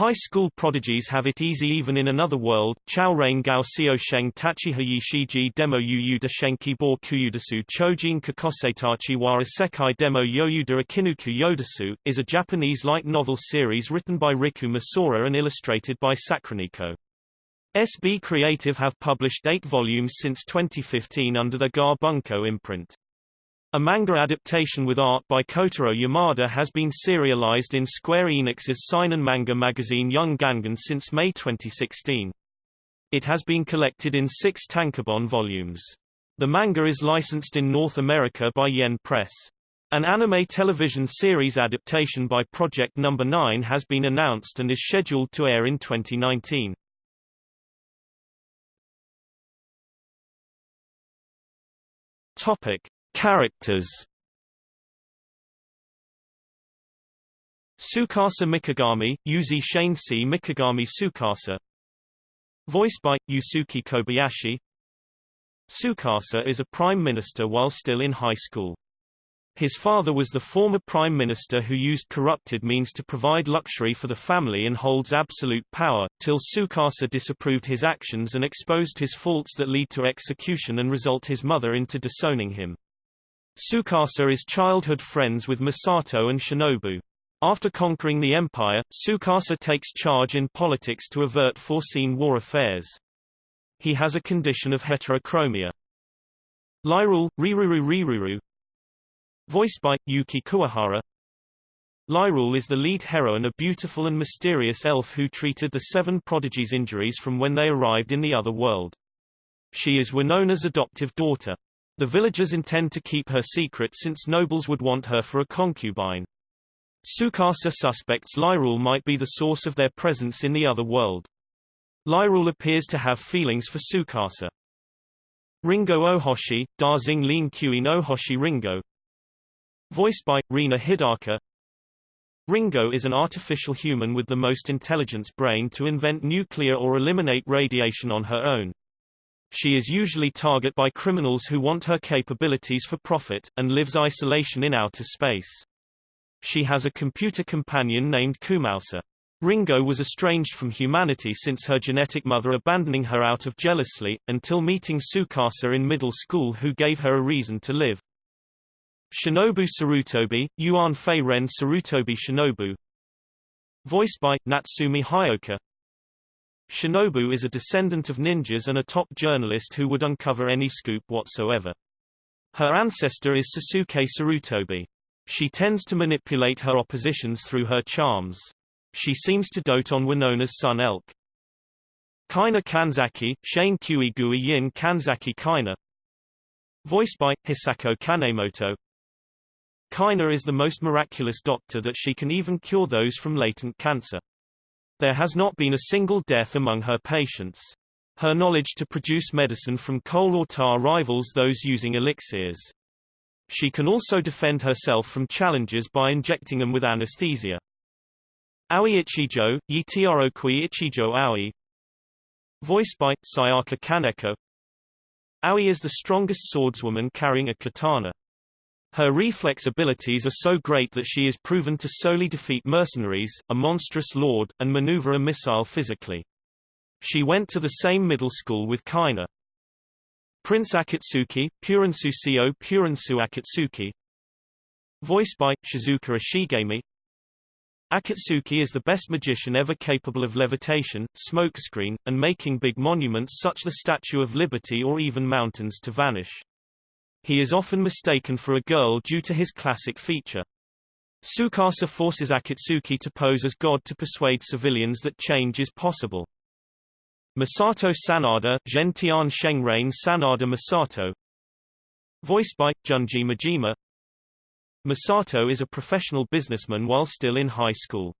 High school prodigies have it easy even in another world. Chao Rain Gao Seo Sheng Tachihayi Shiji Demo Yuyu Shenki Bo Kuyudasu Chojin Kakosetachi Wara Sekai Demo Yoyuda Akinuku Yodasu, is a Japanese light novel series written by Riku Misora and illustrated by Sacraneco. SB Creative have published eight volumes since 2015 under the Ga Bunko imprint. A manga adaptation with art by Kotaro Yamada has been serialized in Square Enix's seinen manga magazine Young Gangan since May 2016. It has been collected in six tankobon volumes. The manga is licensed in North America by Yen Press. An anime television series adaptation by Project Number no. 9 has been announced and is scheduled to air in 2019. Topic: Characters Tsukasa Mikagami, Yuzi Shanesi Mikagami Tsukasa Voiced by, Yusuke Kobayashi Tsukasa is a prime minister while still in high school. His father was the former prime minister who used corrupted means to provide luxury for the family and holds absolute power, till Tsukasa disapproved his actions and exposed his faults that lead to execution and result his mother into disowning him. Tsukasa is childhood friends with Misato and Shinobu. After conquering the empire, Tsukasa takes charge in politics to avert foreseen war affairs. He has a condition of heterochromia. Lyrule, Riruru Riruru Voiced by, Yuki Kuwahara Lyrule is the lead heroine a beautiful and mysterious elf who treated the seven prodigies' injuries from when they arrived in the other world. She is Winona's adoptive daughter. The villagers intend to keep her secret since nobles would want her for a concubine. Tsukasa suspects Lyrule might be the source of their presence in the other world. Lyrule appears to have feelings for Tsukasa. Ringo Ohoshi, Darzing Lin Kui Ohoshi Ringo Voiced by, Rina Hidaka Ringo is an artificial human with the most intelligence brain to invent nuclear or eliminate radiation on her own. She is usually target by criminals who want her capabilities for profit, and lives isolation in outer space. She has a computer companion named Kumausa. Ringo was estranged from humanity since her genetic mother abandoning her out of jealousy, until meeting Tsukasa in middle school who gave her a reason to live. Shinobu Sarutobi, Yuan Fei Ren Sarutobi Shinobu Voiced by, Natsumi Hioka Shinobu is a descendant of ninjas and a top journalist who would uncover any scoop whatsoever. Her ancestor is Sasuke Sarutobi. She tends to manipulate her oppositions through her charms. She seems to dote on Winona's son Elk. Kaina Kanzaki, Shane Kui Gui Yin Kanzaki Kaina Voiced by, Hisako Kanemoto Kaina is the most miraculous doctor that she can even cure those from latent cancer. There has not been a single death among her patients. Her knowledge to produce medicine from coal or tar rivals those using elixirs. She can also defend herself from challenges by injecting them with anesthesia. Aoi Ichijo, Yitiaro Kui Ichijo Aoi Voiced by, Sayaka Kaneko Aoi is the strongest swordswoman carrying a katana. Her reflex abilities are so great that she is proven to solely defeat mercenaries, a monstrous lord, and maneuver a missile physically. She went to the same middle school with Kaina. Prince Akatsuki, Purinsu Purinsu Akatsuki Voiced by, Shizuka Ishigami Akatsuki is the best magician ever capable of levitation, smokescreen, and making big monuments such as the Statue of Liberty or even mountains to vanish. He is often mistaken for a girl due to his classic feature. Tsukasa forces Akatsuki to pose as God to persuade civilians that change is possible. Masato Sanada, Gentian Shengrain Sanada Masato Voiced by, Junji Majima Masato is a professional businessman while still in high school.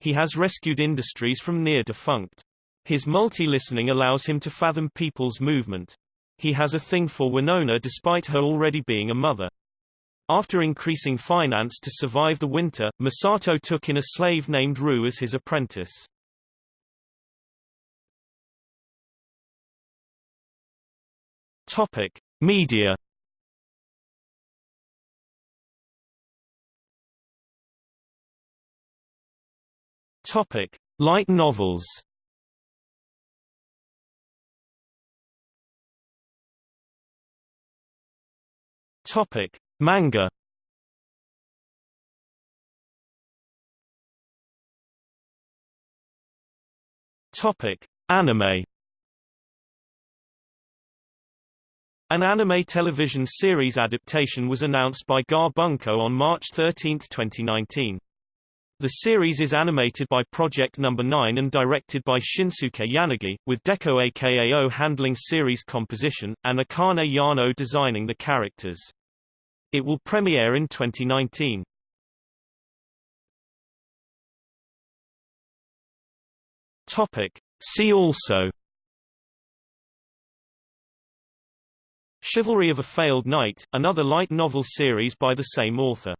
He has rescued industries from near defunct. His multi-listening allows him to fathom people's movement. He has a thing for Winona despite her already being a mother. After increasing finance to survive the winter, Masato took in a slave named Ru as his apprentice. Topic: Media. Topic: Light novels Topic: Manga. Topic: Anime. An anime television series adaptation was announced by Ga Bunko on March 13, 2019. The series is animated by Project Number no. 9 and directed by Shinsuke Yanagi, with Deko Akao handling series composition, and Akane Yano designing the characters. It will premiere in 2019. Topic. See also Chivalry of a Failed Knight, another light novel series by the same author